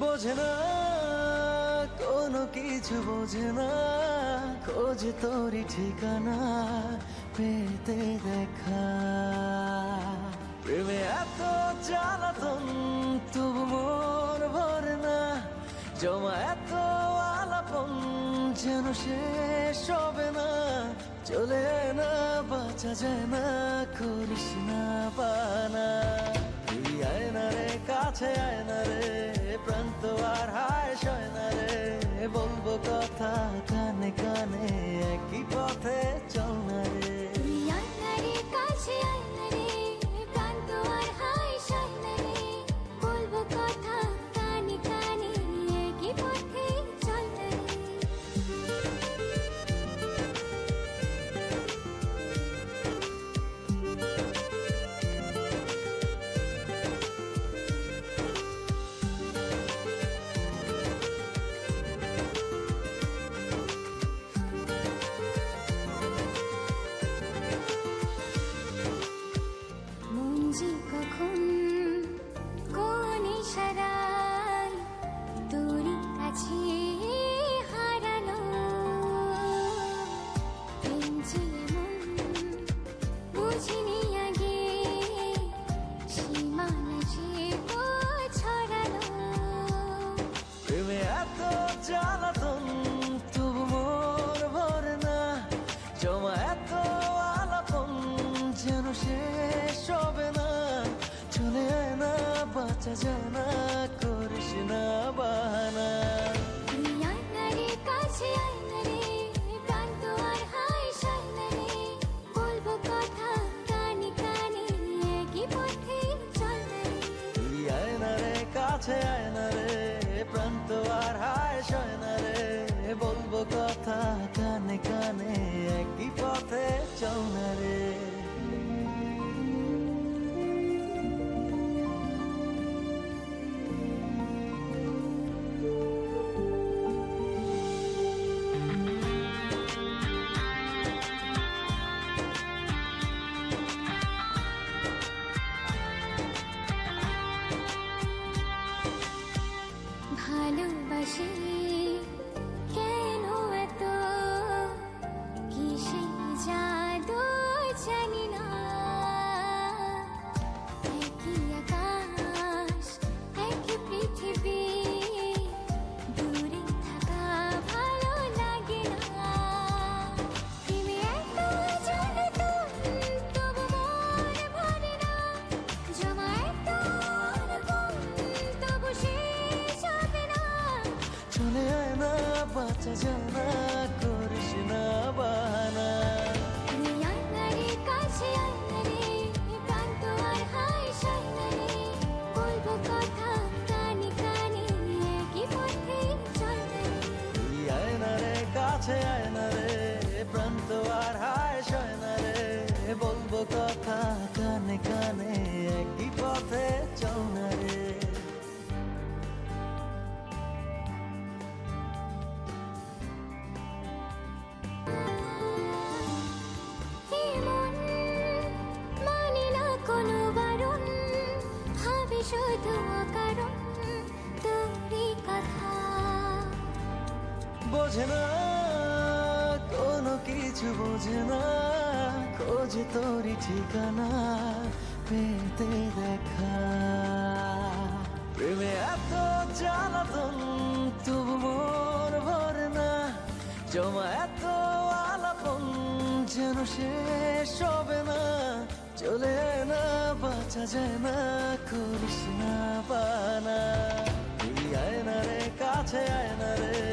বোঝে না, কোনো কিছু বোঝে না। খোঁজ তোরই ঠিকানা, পেতে দেখা। প্রেমে এত জ্বালাতন, তবু মন ভরে না। জমা এত আলাপন, যেন শেষ হবে না। চলে না, বাঁচা যায় না, করিস না, বানা। তুই আয় না রে, কাছে আয় না রে প্রান্ত আর হায় সয় না রে। বলব কথা কানে কানে, একই পথে ভালোবাসি কথা কানে কানে একই পথে চল না রে। মানে শুধু কারণ তোরই কথা। বোঝে না কোনো কিছু বোঝে না খোঁজে তোরই ঠিকানা পেতে দেখা। প্রেমে এত জ্বালাতন, তবু মোর ভরে না। জমা এত আলাপন, যেন শেষ হবে না। চলে না, বাঁচা যায় না, করিস না তুই আয় না রে, কাছে আয় না রে।